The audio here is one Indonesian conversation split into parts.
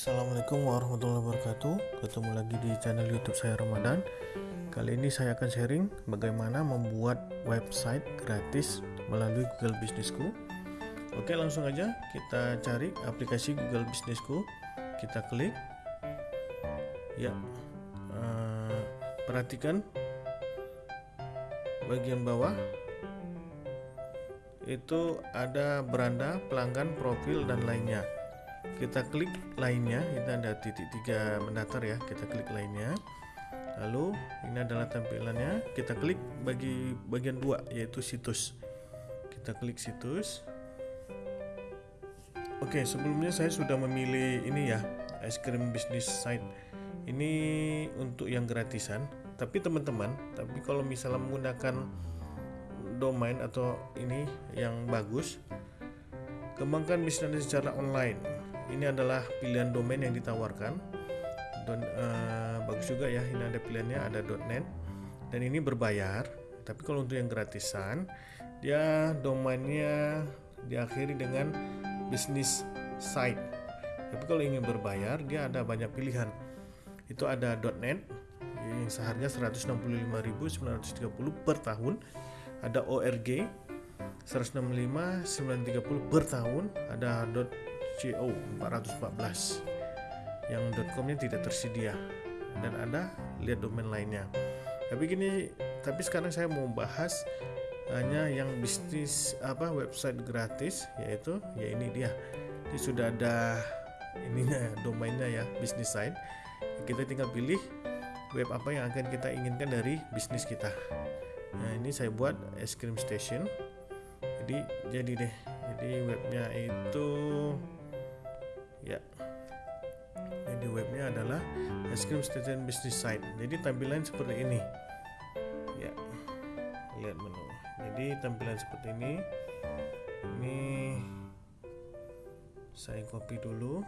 Assalamualaikum warahmatullahi wabarakatuh. Ketemu lagi di channel youtube saya Ramadan. Kali ini saya akan sharing bagaimana membuat website gratis melalui Google Businessku. Oke langsung aja kita cari aplikasi Google Businessku. Kita klik. Ya uh, Perhatikan Bagian bawah. Itu ada beranda, pelanggan, profil, dan lainnya kita klik lainnya. Ini ada titik tiga mendatar ya. Kita klik lainnya. Lalu ini adalah tampilannya. Kita klik bagi bagian dua yaitu situs. Kita klik situs. Oke sebelumnya saya sudah memilih ini ya es krim business site. Ini untuk yang gratisan. Tapi teman-teman tapi kalau misalnya menggunakan domain atau ini yang bagus kembangkan bisnis secara online ini adalah pilihan domain yang ditawarkan. Don, uh, bagus juga ya ini ada pilihannya ada .net dan ini berbayar tapi kalau untuk yang gratisan dia domainnya diakhiri dengan bisnis site. Tapi kalau ingin berbayar dia ada banyak pilihan. Itu ada .net yang seharga 165.930 per tahun. Ada org 165 930 per tahun. Ada CO 414 yang .comnya tidak tersedia. Dan ada lihat domain lainnya. Tapi gini tapi sekarang saya mau bahas hanya yang bisnis apa website gratis yaitu ya ini dia. Ini sudah ada ininya domainnya ya bisnis site kita tinggal pilih web apa yang akan kita inginkan dari bisnis kita. Nah ini saya buat es krim station. Jadi jadi deh. Jadi webnya itu ya. Jadi webnya adalah es krim station business site. Jadi tampilan seperti ini. Ya. Lihat menu. Jadi tampilan seperti ini. Ini saya copy dulu.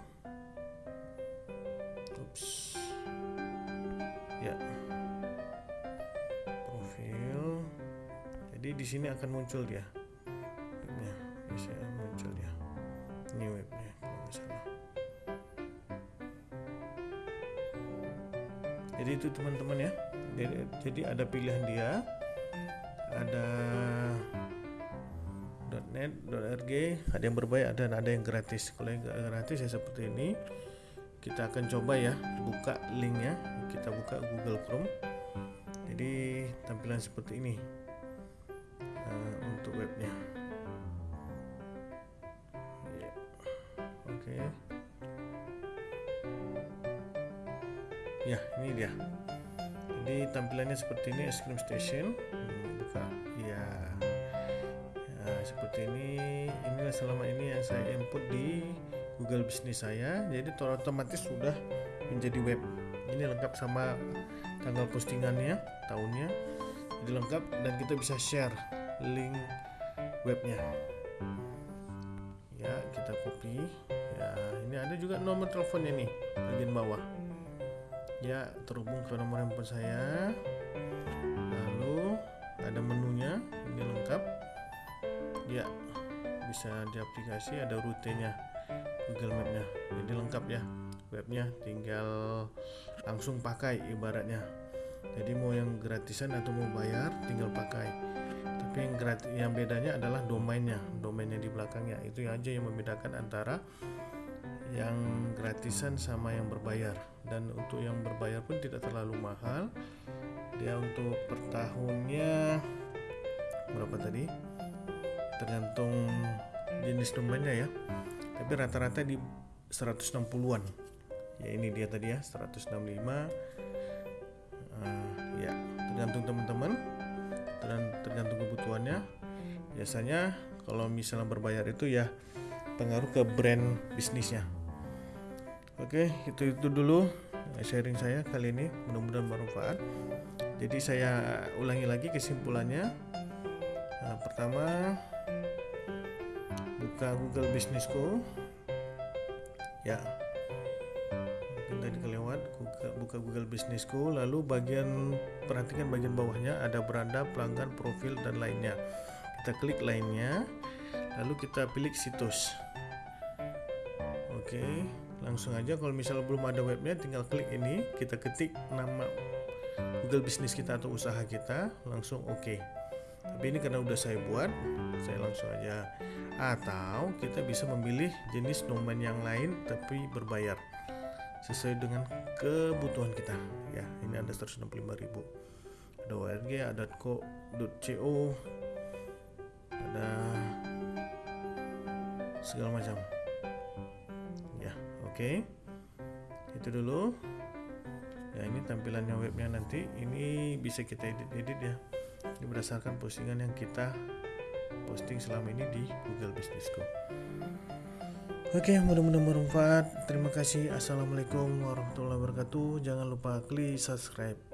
Ups ya. Profil. Jadi di sini akan muncul dia. Webnya. Bisa muncul dia. Ini webnya misalnya jadi itu teman-teman ya. Jadi, jadi ada pilihan dia. Ada .net, .rg ada yang berbayar dan ada yang gratis. Kalau yang gratis ya seperti ini. Kita akan coba ya buka linknya kita buka Google Chrome. Jadi tampilan seperti ini uh, untuk webnya ya ini dia. Jadi tampilannya seperti ini es krim station. Hmm, buka. Ya. ya seperti ini. Inilah selama ini yang saya input di Google Business saya. Jadi otomatis sudah menjadi web. Ini lengkap sama tanggal postingannya tahunnya. Jadi lengkap dan kita bisa share link webnya. Ya kita copy. Ya ini ada juga nomor teleponnya nih bagian bawah ya terhubung ke nomor handphone saya. Lalu ada menunya ini lengkap. Ya bisa di aplikasi ada rutenya Google Mapnya. Jadi lengkap ya webnya tinggal langsung pakai ibaratnya. Jadi mau yang gratisan atau mau bayar tinggal pakai. Tapi yang gratis yang bedanya adalah domainnya domainnya di belakangnya itu aja yang membedakan antara yang gratisan sama yang berbayar. Dan untuk yang berbayar pun tidak terlalu mahal. Dia untuk per tahunnya berapa tadi? Tergantung jenis domainnya ya. Tapi rata-rata di 160-an ya ini dia tadi ya 165 uh, ya tergantung teman-teman. Tergantung kebutuhannya. Biasanya kalau misalnya berbayar itu ya pengaruh ke brand bisnisnya Oke, itu itu dulu sharing saya kali ini. Mudah-mudahan bermanfaat. Jadi saya ulangi lagi kesimpulannya. Nah, pertama, buka Google Businessku. Ya, mungkin tadi kelewat. Buka, Google Businessku. Lalu bagian perhatikan bagian bawahnya ada beranda, pelanggan, profil dan lainnya. Kita klik lainnya. Lalu kita pilih situs. Oke. Langsung aja kalau misalnya belum ada webnya tinggal klik ini. Kita ketik nama Google bisnis kita atau usaha kita. Langsung oke. Okay. tapi ini karena udah saya buat saya langsung aja. Atau kita bisa memilih jenis domain yang lain tapi berbayar sesuai dengan kebutuhan kita. Ya ini ada 165.000 ada org ada co.co ada segala macam oke okay. itu dulu ya ini tampilannya webnya nanti ini bisa kita edit-edit ya ini berdasarkan postingan yang kita posting selama ini di Google Businessku Oke, mudah-mudahan bermanfaat. Terima kasih. Assalamualaikum warahmatullahi wabarakatuh. Jangan lupa klik subscribe.